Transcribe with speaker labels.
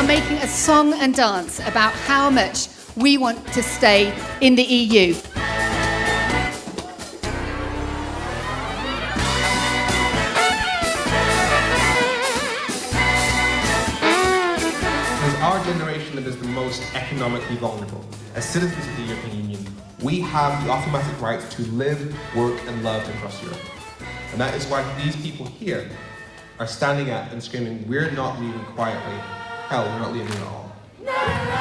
Speaker 1: are making a song and dance about how much we want to stay in the EU.
Speaker 2: Our generation that is the most economically vulnerable. As citizens of the European Union, we have the automatic right to live, work and love across Europe. And that is why these people here are standing up and screaming, we're not leaving quietly. Hell, we're not leaving at all. No!